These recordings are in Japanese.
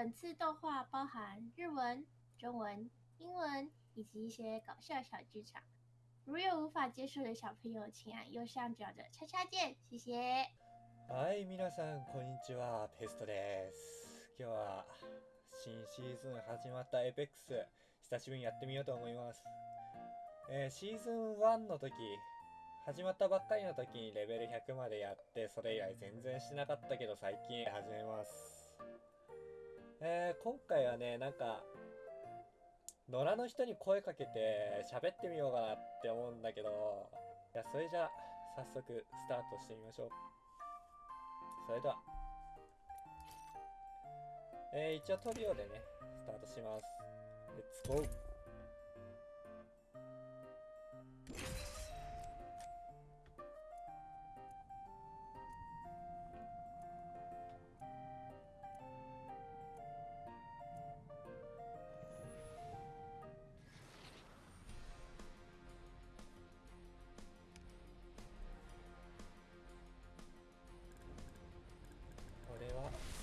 本次动画包含日文、中文、英文以及一些搞笑小剧场。如有无法接受的小朋友，请按右上角的叉叉键，谢谢。はい、皆さん、こんにちは。ペストです。今日は、新シーズン始まったエペックス、久しぶりにやってみようと思います。えーシーズン1の時、始まったばっかりの時にレベル100までやって、それ以来全然しなかったけど、最近始めます。えー今回はね、なんか、野良の人に声かけて喋ってみようかなって思うんだけど、いや、それじゃあ、早速スタートしてみましょう。それでは、えー一応トリオでね、スタートします。レッ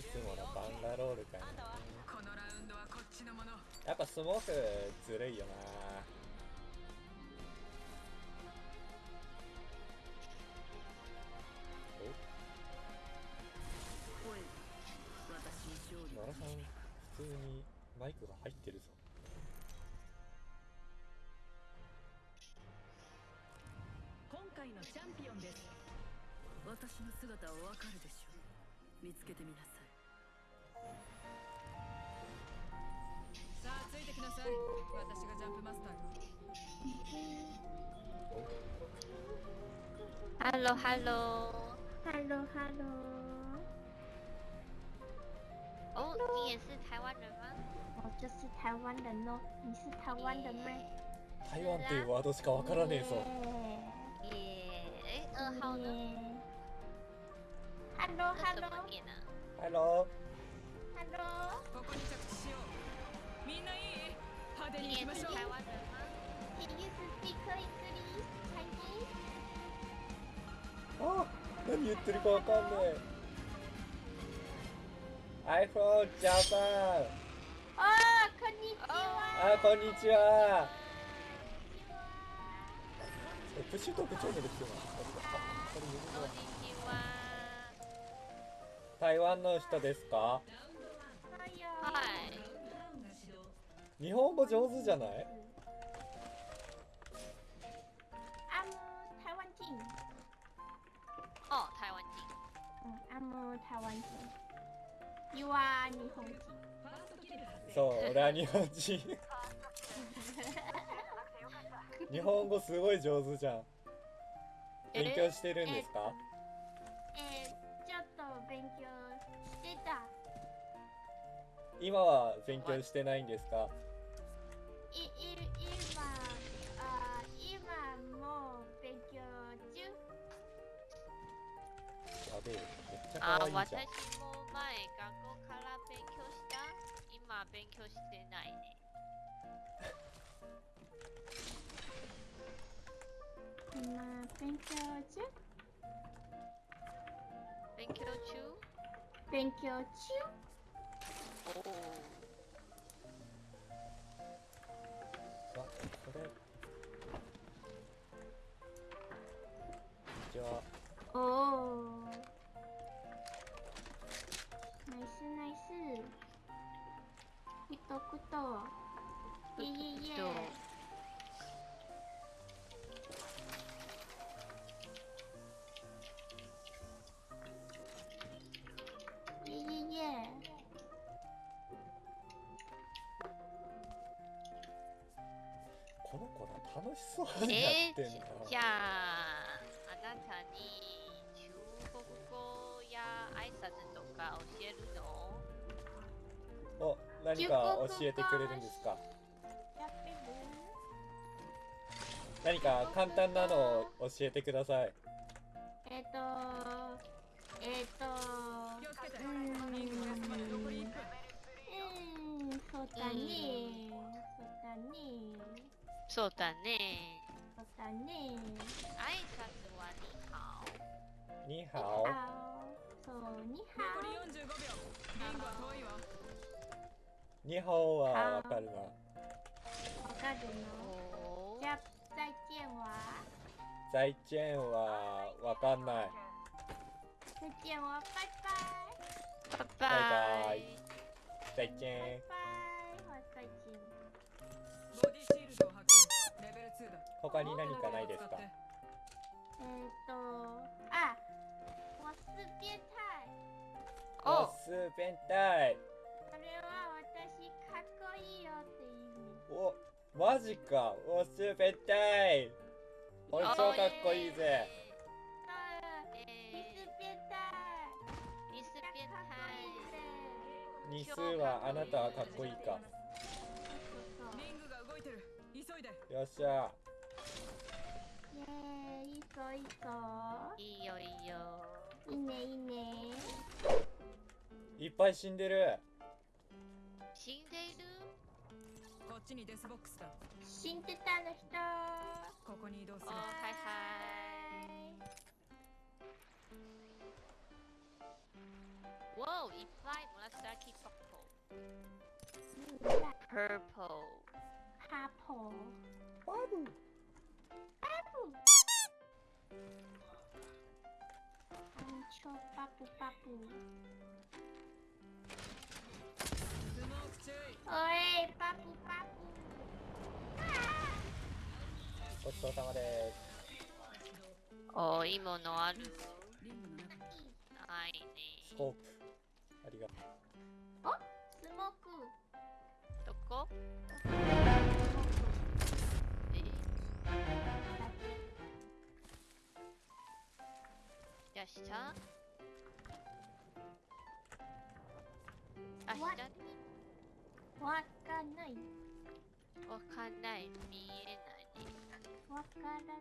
いつものバンガロールかな。このラウンドはこっちのものやっぱスモークずるいよな。私に勝利お奈良さん普通にマイクが入ってるぞ。今回のチャンピオンです。私の姿はわかるでしょう。見つけてみなさい。さあついてきなさい私がジャンプマスターよ Hello Hello， Hello Hello，哦，你也是台湾人吗？我就是台湾人哦，你是台湾人吗？台湾っていうワードしかわからねえぞ耶，哎，二号呢？ ？Hello 那怎 Hello 么念呢？ Hello Hello，ここに着地しよう みんないい派手に行きましょう是台湾人吗？Can you speak English Chinese？あ何言ってるかわかんねえ I'm from Japan 哦，こんにちは。あこんにちはえプシュと部長のですよあこれ読むのこんにちは。台湾の人ですか？日本語上手じゃない？阿姆台湾人。哦，台湾人。嗯，阿姆台湾人。You are 日本人。そう俺は日本人日本語すごい上手じゃん勉強してるんですか？えー、ちょっと勉強してた。今は勉強してないんですか？い、い、今、あ、今も勉強中。やべえめっちゃあ、可愛いじゃん私も前学校から勉強した。今勉強してないね。今勉強中？勉強中？勉強中？おお。おお。ナイスナイス。クトクト。いえいえいどうえ。いえいえ。この子ら楽しそうにやえってんな、じゃあ、あなたに中国語や挨拶とか教えるの？お何か教えてくれるんですか？やってる何か簡単なのを教えてくださいえっ、とえっ、ーんリングが休まで残り1分うーんそうだねそうだねそうだね。そうだね。挨拶はに好。ニーにハオ。ゃおそうに残りゃ45秒。リングは遠いわ。日本はわかるなわかるの？おじゃあ再见は？在チェーンはわかんない。再见はバイバイ。ババイ。イ在チェーンバイバイ他に何かないですか？えーっとあ我是变態オお。ス変態それは私かっこいいよっていう意味。おマジか。オス変態俺超かっこいいぜ。そう。えリスー变態リスか变っこいいぜ日数はあなたはかっこいいか。リングが動いてる。急いで。よっしゃイエーイいいぞいいぞいいよいいよ。いいねいいね。いっぱい死んでる。死んでいる？こっちにデスボックスだ。死んでたの人。ここに移動する。おはいはい。わおいっぱい。紫パうんポー。プルハポパブパプアンチョパプパプ。おいパプパプ。ごちそうさまでおいいものあるいすスねコー。プありがとスモーク。どこ？じゃ。あ下あ下？にわかんない。わかんない。見えない。ねわからない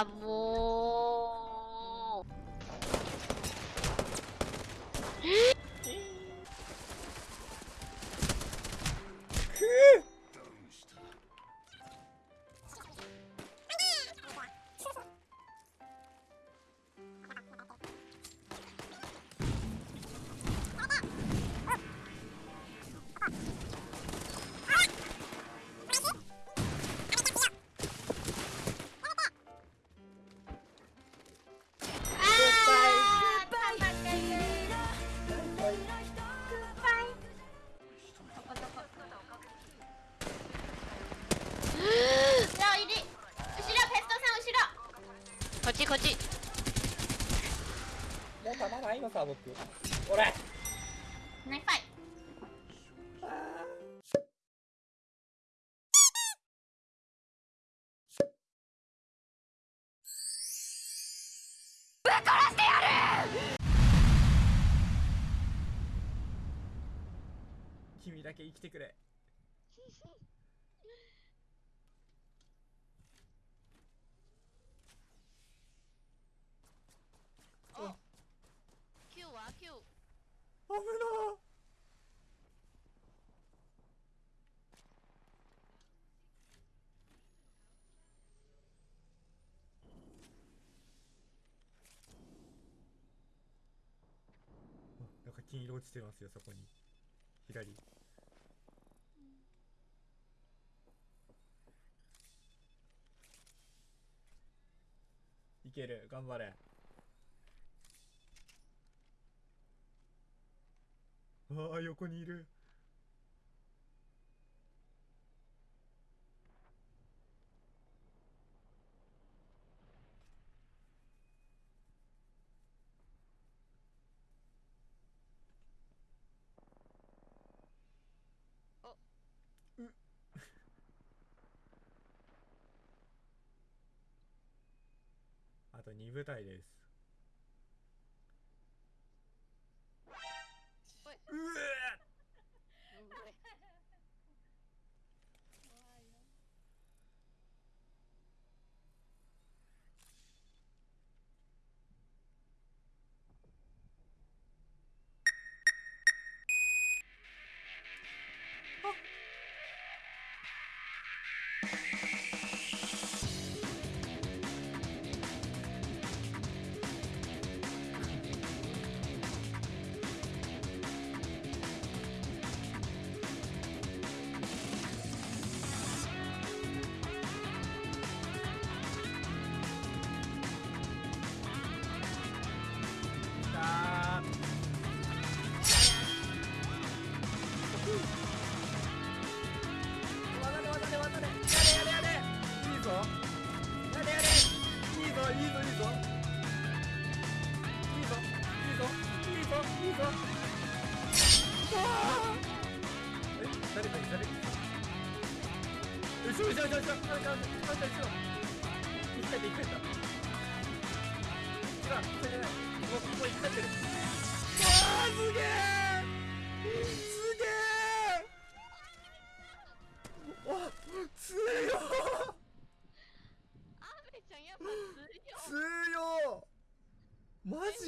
あもうたまないのさ僕。俺。ナイファイ君だけ生きてくれお Q は Q 危なあなんか金色落ちてますよそこに。左。いける。頑張れ。ああ横にいる。と2部隊です。うえ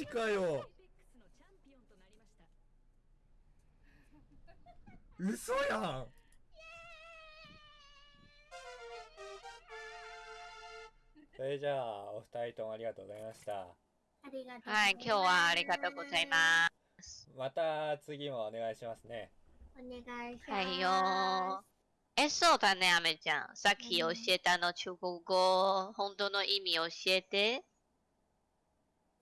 ジかよ嘘やんそれじゃあお二人ともありがとうございましたありがとうございます。はい、今日はありがとうございます。また次もお願いしますねお願いします。はいよえ、そうだね、アメちゃん。さっき教えたの中国語、本当の意味教えて。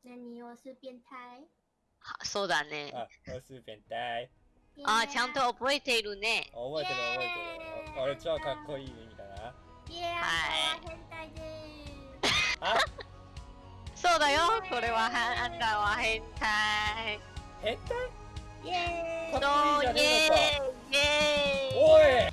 何をす变態はそうだね。あオス変態あ、ちゃんと覚えているね。覚えてる覚えてる俺超かっこいい意味だなイエーイ、はい変態であそうだよ。これは、はあんたは変態。変態？す。イエーイか。っこいいじゃねえの